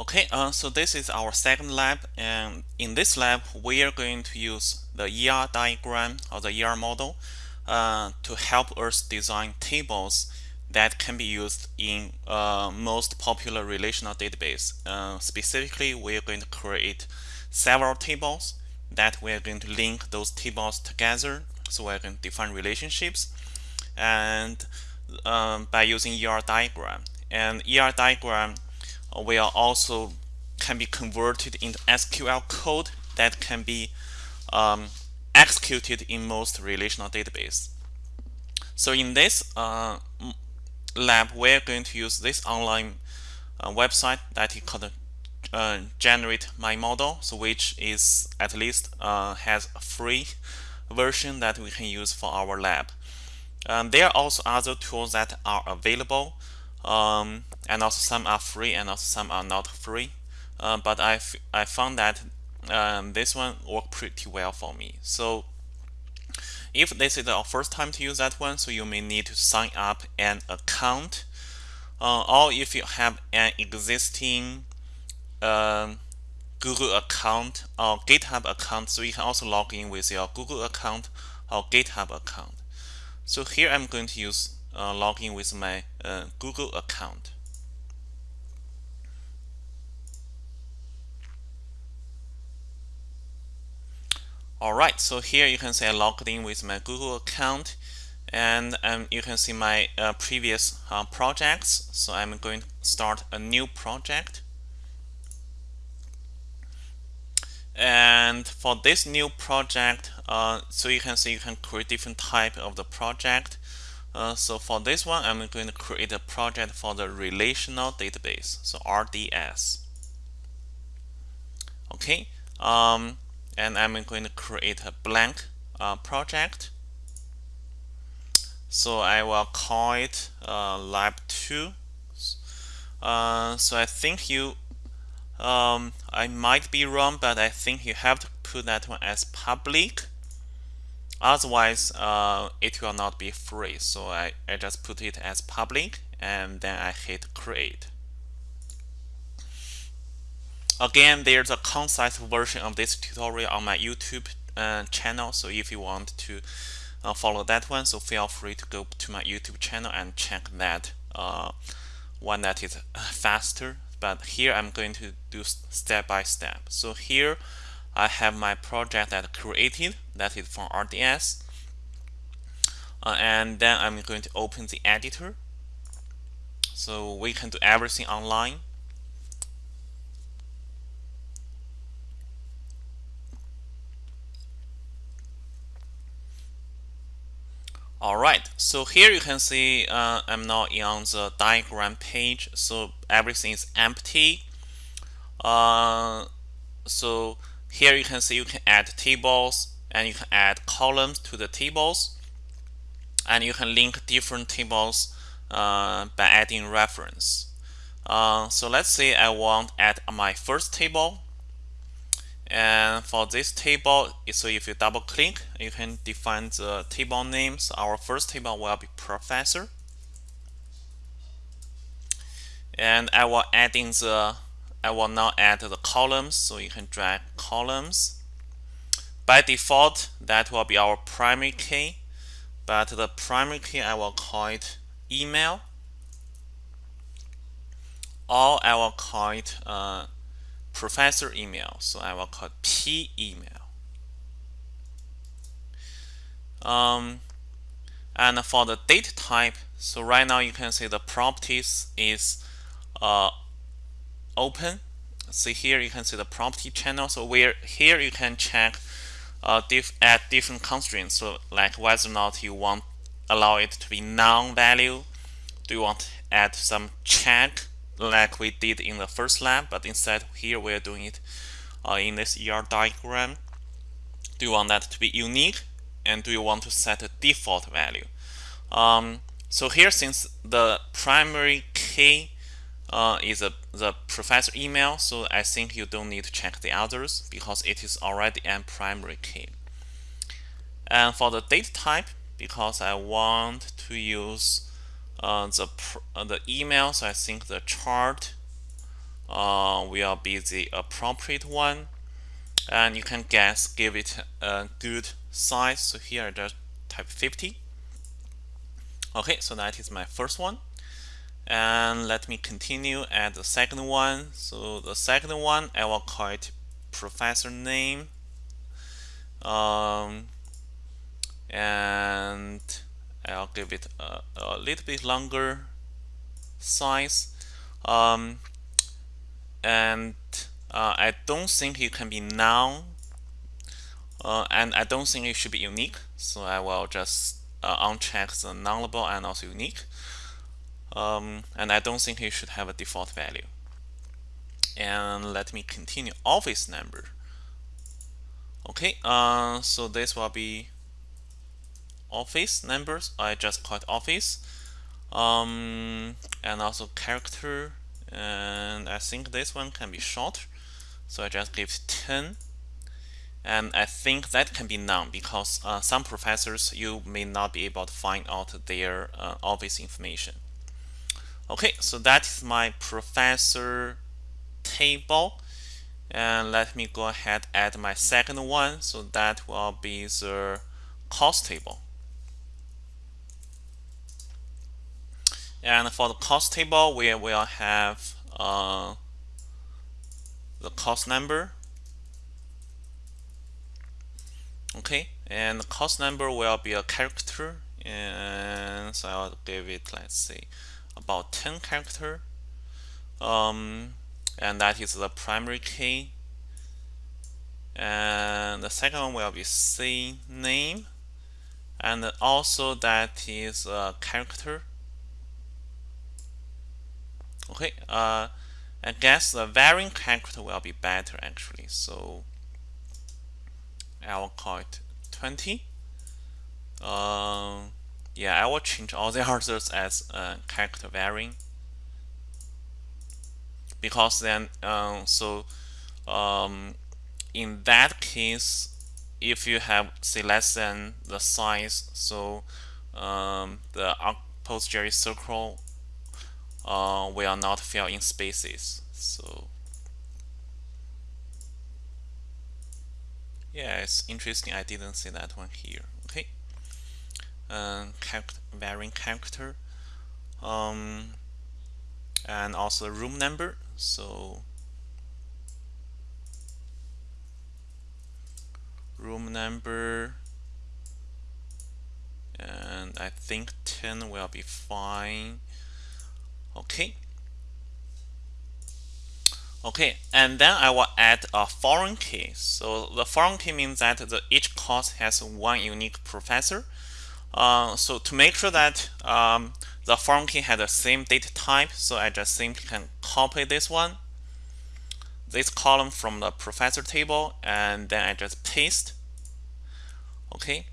Okay, uh, so this is our second lab and in this lab we are going to use the ER diagram or the ER model uh, to help us design tables that can be used in uh, most popular relational database. Uh, specifically, we are going to create several tables that we are going to link those tables together. So going to define relationships and um, by using ER diagram. And ER diagram will also can be converted into SQL code that can be um, executed in most relational database. So in this uh, lab, we're going to use this online uh, website that is called uh, Generate My Model, so which is at least uh, has a free version that we can use for our lab. Um, there are also other tools that are available um, and also some are free and also some are not free. Uh, but I, I found that um, this one worked pretty well for me. So if this is your first time to use that one so you may need to sign up an account. Uh, or if you have an existing um, Google account or GitHub account so you can also log in with your Google account or GitHub account. So here I'm going to use uh, log in with my uh, Google account. Alright, so here you can see I logged in with my Google account and um, you can see my uh, previous uh, projects. So I'm going to start a new project. And for this new project, uh, so you can see you can create different type of the project. Uh, so for this one, I'm going to create a project for the relational database, so RDS. Okay, um, and I'm going to create a blank uh, project. So I will call it uh, lab 2. Uh, so I think you, um, I might be wrong, but I think you have to put that one as public Otherwise, uh, it will not be free. So I, I just put it as public and then I hit create. Again, there's a concise version of this tutorial on my YouTube uh, channel. So if you want to uh, follow that one, so feel free to go to my YouTube channel and check that uh, one that is faster. But here I'm going to do step by step. So here I have my project that created that is from RDS uh, and then I'm going to open the editor. So we can do everything online. Alright, so here you can see uh, I'm now on the diagram page, so everything is empty. Uh, so here you can see you can add tables and you can add columns to the tables. And you can link different tables uh, by adding reference. Uh, so let's say I want add my first table. And for this table so if you double click you can define the table names. Our first table will be professor. And I will add in the I will now add the columns so you can drag columns. By default that will be our primary key but the primary key I will call it email. Or I will call it uh, professor email so I will call it p email. Um, and for the data type so right now you can see the properties is uh, open. See here you can see the property channel. So where here you can check uh, diff add different constraints. So like whether or not you want allow it to be non-value? Do you want to add some check like we did in the first lab but instead here we're doing it uh, in this ER diagram. Do you want that to be unique? And do you want to set a default value? Um, so here since the primary key uh, is a, the professor email so I think you don't need to check the others because it is already a primary key. And for the data type because I want to use uh, the uh, the email so I think the char uh, will be the appropriate one. And you can guess give it a good size. So here I just type 50 okay so that is my first one and let me continue at the second one. So the second one I will call it professor name. Um, and I'll give it a, a little bit longer size. Um, and uh, I don't think it can be noun. Uh, and I don't think it should be unique. So I will just uh, uncheck the nullable and also unique um, and I don't think it should have a default value. And let me continue. Office number. Okay uh, so this will be office numbers. I just called office. Um, and also character. And I think this one can be short. So I just give 10 and I think that can be none because uh, some professors you may not be able to find out their uh, office information okay so that is my professor table. And let me go ahead add my second one. So that will be the cost table. And for the cost table we will have uh, the cost number. Okay and the cost number will be a character. And so I'll give it let's say about 10 character um, and that is the primary key. And the second one will be C name and also that is a character. Okay uh, I guess the varying character will be better actually. So I will call it 20 um, yeah I will change all the others as uh, character varying. Because then um, so um, in that case if you have say less than the size so um, the PostgreSQL uh, will not fill in spaces so. Yeah it's interesting. I didn't see that one here um, character, varying character um, and also room number so room number and I think 10 will be fine. Okay. Okay and then I will add a foreign key. So the foreign key means that the, each course has one unique professor uh, so to make sure that um, the foreign key has the same data type so I just simply can copy this one this column from the professor table and then I just paste okay?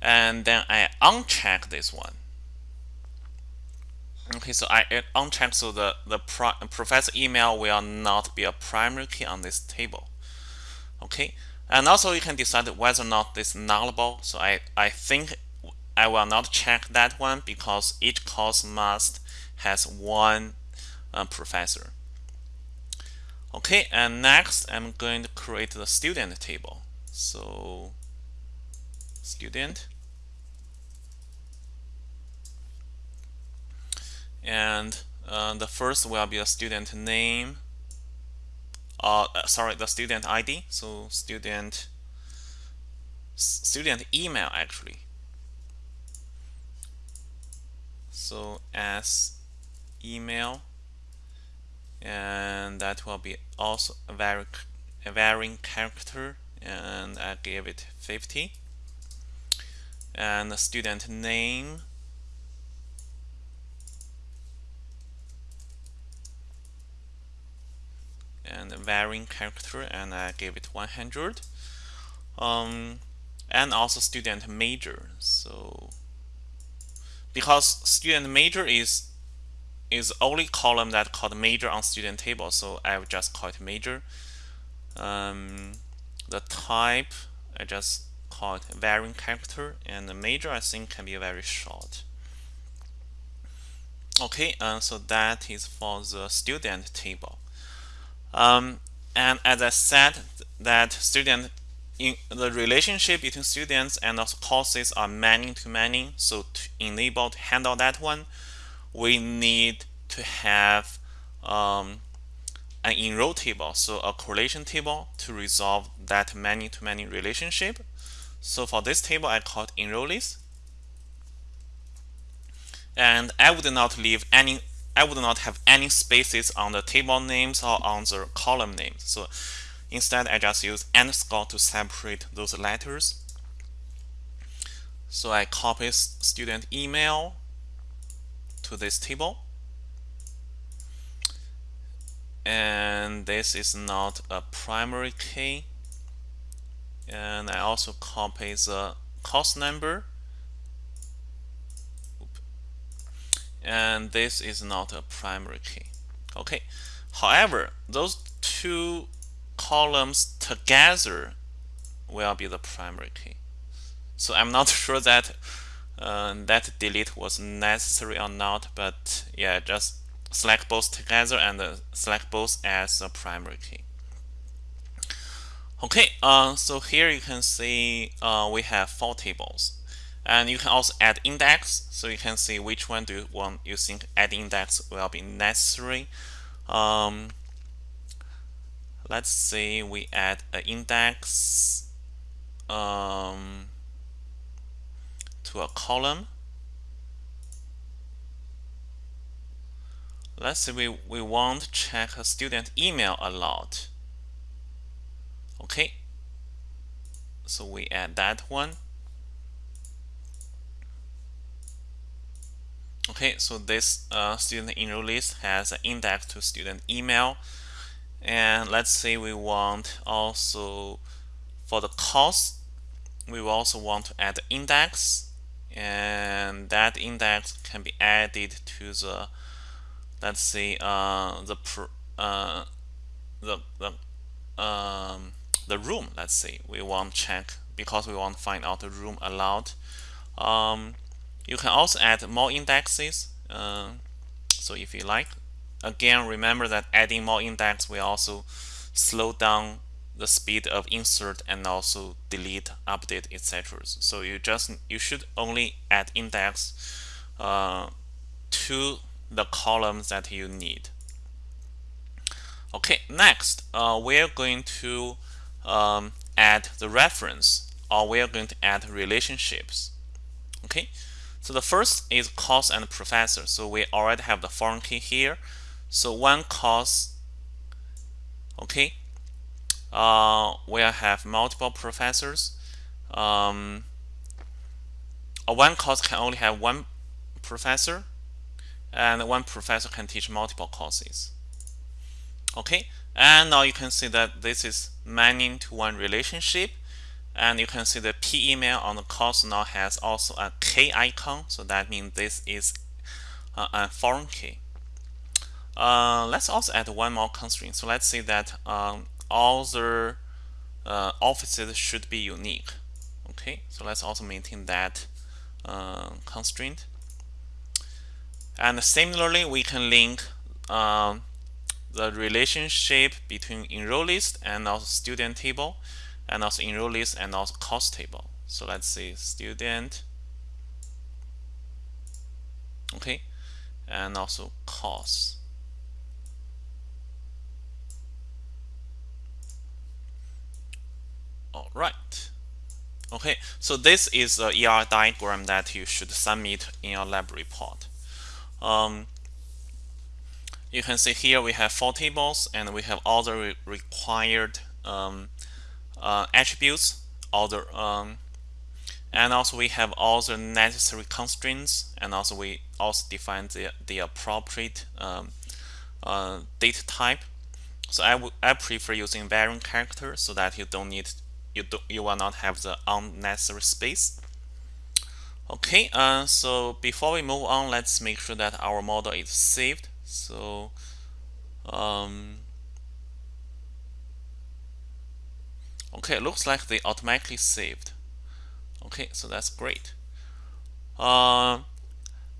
And then I uncheck this one. Okay so I uncheck so the the professor email will not be a primary key on this table okay? And also you can decide whether or not this nullable so I I think I will not check that one because each course must has one uh, professor. Okay and next I'm going to create the student table. So student. And uh, the first will be a student name uh, uh sorry the student ID so student student email actually so as email and that will be also a, vari a varying character and I give it 50 and the student name. And varying character and I give it 100 um, and also student major so because student major is is only column that called major on student table so I will just call it major. Um, the type I just call it varying character and the major I think can be very short. Okay uh, so that is for the student table. Um, and as I said, that student in the relationship between students and courses are many to many. So to enable to handle that one, we need to have um, an enroll table, so a correlation table to resolve that many to many relationship. So for this table, I call it enrollees. And I would not leave any I would not have any spaces on the table names or on the column names. So instead, I just use underscore to separate those letters. So I copy student email to this table. And this is not a primary key. And I also copy the cost number and this is not a primary key okay however those two columns together will be the primary key. So I'm not sure that uh, that delete was necessary or not but yeah just select both together and uh, select both as a primary key. Okay uh, so here you can see uh, we have four tables. And you can also add index, so you can see which one do you want you think add index will be necessary. Um, let's say we add an index um, to a column. Let's say we, we want to check a student email a lot. Okay, so we add that one. Okay, so this uh, student enroll list has an index to student email. And let's say we want also for the cost, we also want to add the index. And that index can be added to the, let's say, uh, the, uh, the, the, um, the room, let's say. We want to check because we want to find out the room allowed. Um, you can also add more indexes. Uh, so if you like, again, remember that adding more index will also slow down the speed of insert and also delete, update, etc. So you just you should only add index uh, to the columns that you need. Okay, next uh, we're going to um, add the reference or we're going to add relationships. Okay, so the first is course and professor. So we already have the foreign key here. So one course, okay, uh, we'll have multiple professors. Um, one course can only have one professor, and one professor can teach multiple courses. Okay, and now you can see that this is many to one relationship and you can see the p email on the course now has also a k icon so that means this is uh, a foreign key uh, let's also add one more constraint so let's say that um, all the uh, offices should be unique okay so let's also maintain that uh, constraint and similarly we can link um, the relationship between enroll list and also student table and also enroll list and also course table. So let's say student, okay, and also course. All right. Okay, so this is a ER diagram that you should submit in your lab report. Um, you can see here we have four tables and we have all the re required um, uh, attributes, all the um, and also we have all the necessary constraints, and also we also define the the appropriate um, uh, data type. So I I prefer using variant character so that you don't need you do you will not have the unnecessary space. Okay, uh, so before we move on, let's make sure that our model is saved. So um, Okay, looks like they automatically saved. Okay, so that's great. Uh,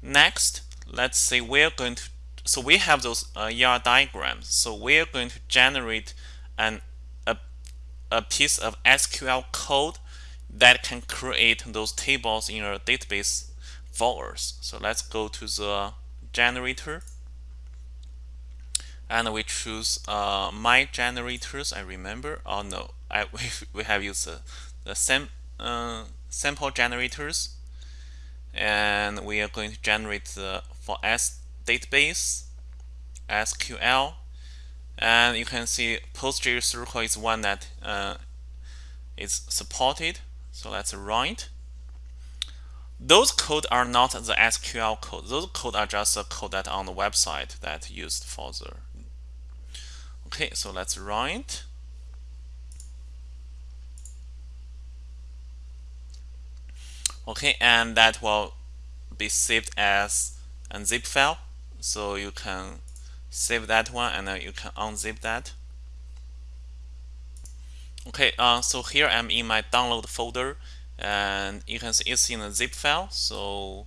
next, let's say we're going to so we have those uh, ER diagrams. So we're going to generate an a, piece of SQL code that can create those tables in your database for us. So let's go to the generator and we choose uh, my generators. I remember. Oh no, I we, we have used the, the sam, uh, sample generators, and we are going to generate the for S database SQL, and you can see PostgreSQL is one that uh, is supported. So let's write. Those code are not the SQL code. Those code are just the code that on the website that used for the Okay, so let's write. Okay, and that will be saved as a zip file. So you can save that one and then you can unzip that. Okay, uh, so here I'm in my download folder and you can see it's in a zip file. So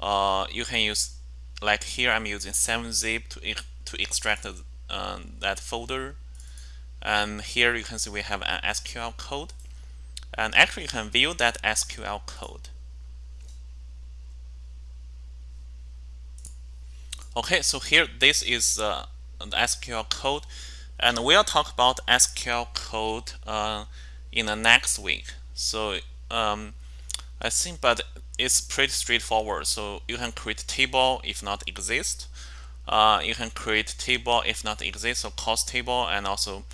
uh, you can use, like here I'm using 7-zip to, to extract um, that folder and here you can see we have an SQL code and actually you can view that SQL code okay so here this is uh, the SQL code and we'll talk about SQL code uh, in the next week. So um, I think but it's pretty straightforward. So you can create table if not exist. Uh, you can create table if not exist so cost table and also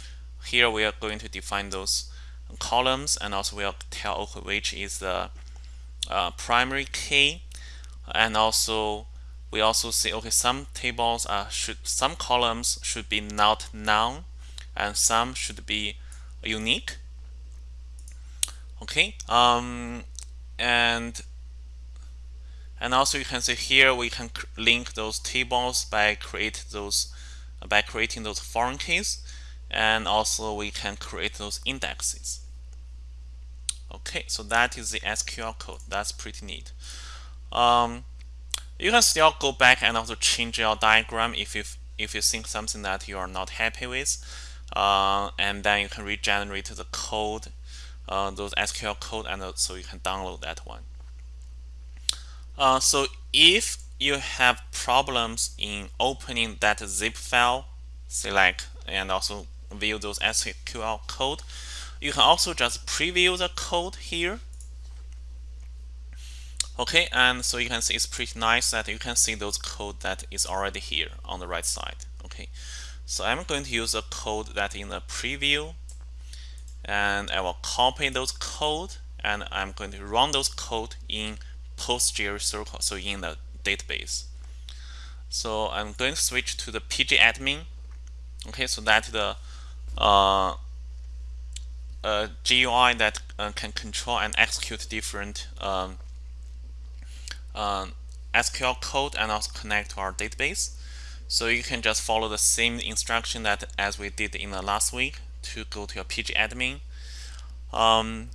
here we are going to define those columns and also we'll tell which is the uh, primary key. And also we also see okay some tables are should some columns should be not none and some should be unique. Okay um, and and also you can see here we can link those tables by create those by creating those foreign keys and also we can create those indexes. Okay so that is the SQL code. That's pretty neat. Um, you can still go back and also change your diagram if you if you think something that you are not happy with uh, and then you can regenerate the code uh, those SQL code and so you can download that one uh, so if you have problems in opening that zip file, select and also view those SQL code, you can also just preview the code here. Okay, and so you can see it's pretty nice that you can see those code that is already here on the right side. Okay, so I'm going to use a code that in the preview and I will copy those code and I'm going to run those code in PostgreSQL, so in the database. So I'm going to switch to the pgadmin. Okay, so that the uh, uh, GUI that uh, can control and execute different um, um SQL code and also connect to our database. So you can just follow the same instruction that as we did in the last week to go to your pgadmin. Um,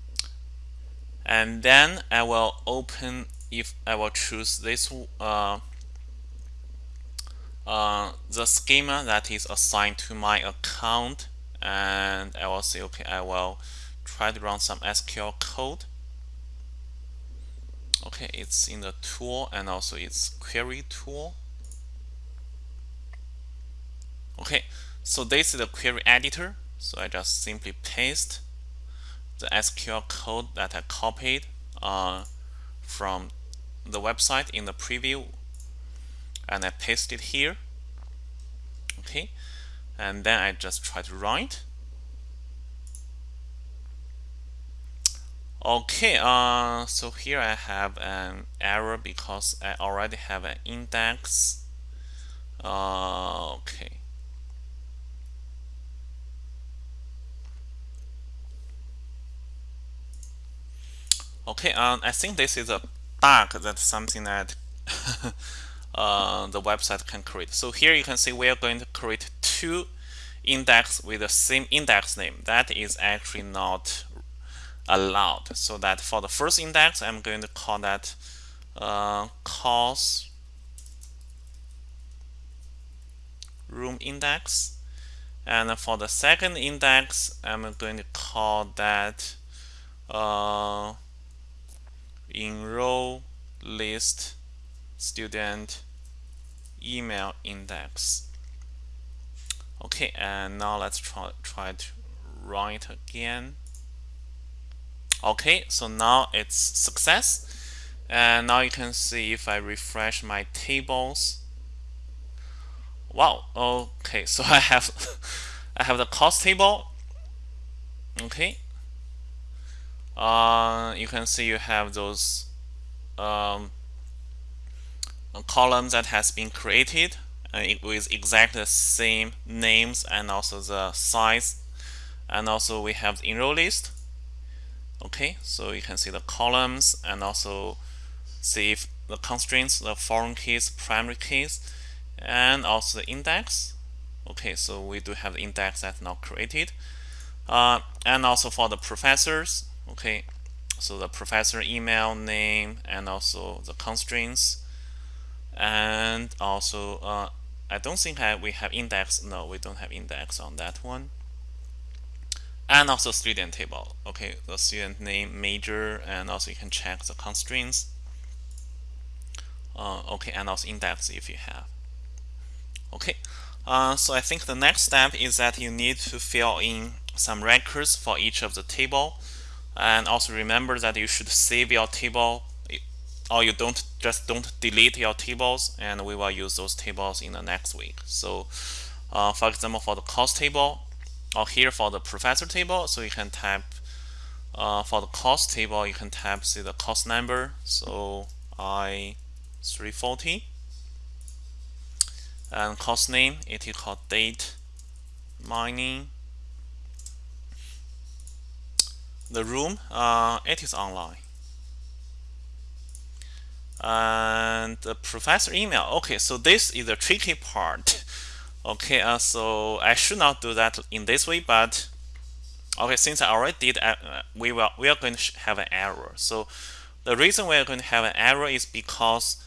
and then I will open if I will choose this uh, uh, the schema that is assigned to my account and I will say okay I will try to run some SQL code okay it's in the tool and also it's query tool. Okay so this is the query editor. So I just simply paste the SQL code that I copied uh, from the website in the preview and I paste it here. Okay and then I just try to write okay uh, so here I have an error because I already have an index uh, okay okay um, I think this is a bug that's something that uh, the website can create. So here you can see we are going to create two index with the same index name. That is actually not allowed. So that for the first index, I'm going to call that uh, room index. And for the second index, I'm going to call that uh, enroll list student email index. Okay, and now let's try, try to run it again. Okay, so now it's success. And now you can see if I refresh my tables. Wow, okay, so I have I have the cost table. Okay. Uh, you can see you have those um, columns that has been created uh, with exactly the same names and also the size and also we have the enroll list okay so you can see the columns and also see if the constraints the foreign keys primary keys and also the index. Okay so we do have the index that's now created. Uh, and also for the professors okay so the professor email name and also the constraints. And also uh, I don't think I, we have index. No we don't have index on that one and also student table. Okay the student name major and also you can check the constraints. Uh, okay and also index if you have. Okay uh, so I think the next step is that you need to fill in some records for each of the table. And also remember that you should save your table. Or you don't just don't delete your tables and we will use those tables in the next week. So uh, for example for the cost table or here for the professor table so you can type uh, for the cost table you can type see the cost number. So I 340 and cost name it is called data mining. The room uh, it is online. And the professor email. Okay so this is the tricky part okay uh, so I should not do that in this way but okay since I already did uh, we will we are going to have an error. So the reason we are going to have an error is because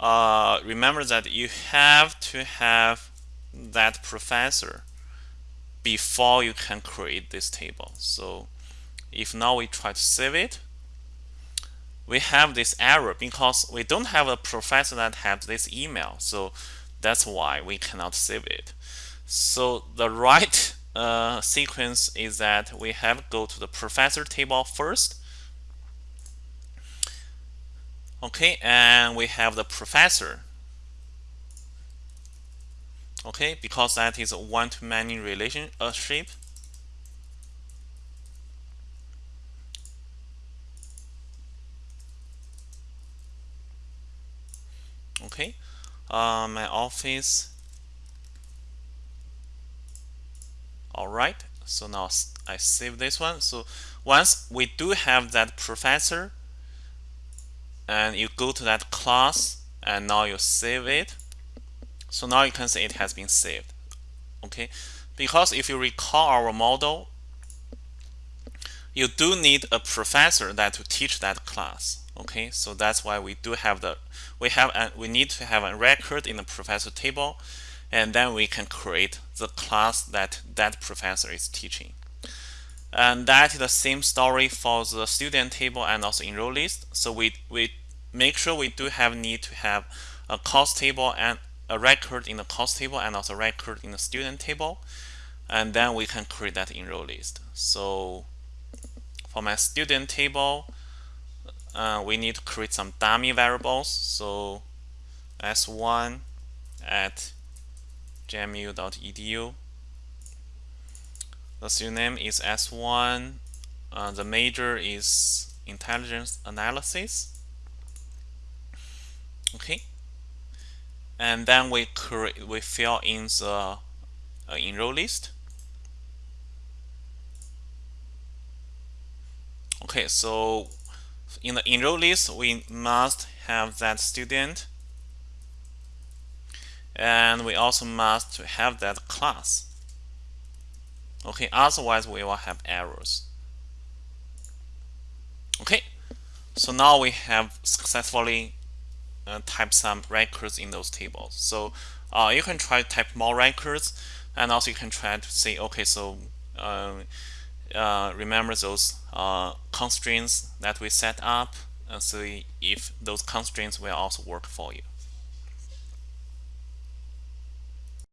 uh, remember that you have to have that professor before you can create this table. So if now we try to save it. We have this error because we don't have a professor that has this email. So that's why we cannot save it. So the right uh, sequence is that we have go to the professor table first. Okay and we have the professor. Okay because that is a one-to-many relationship okay uh, my office. Alright so now I save this one. So once we do have that professor and you go to that class and now you save it. So now you can see it has been saved. Okay? Because if you recall our model you do need a professor that to teach that class okay so that's why we do have the we have a, we need to have a record in the professor table and then we can create the class that that professor is teaching. And that is the same story for the student table and also enroll list. So we we make sure we do have need to have a cost table and a record in the cost table and also record in the student table. And then we can create that enroll list. So for my student table uh, we need to create some dummy variables. So s1 at jmu.edu the student is s1 uh, the major is intelligence analysis. Okay. And then we create we fill in the uh, enroll list. Okay so in the enroll list we must have that student. And we also must have that class. Okay otherwise we will have errors. Okay so now we have successfully uh, type some records in those tables. So uh, you can try to type more records and also you can try to say okay so uh, uh, remember those uh, constraints that we set up and see if those constraints will also work for you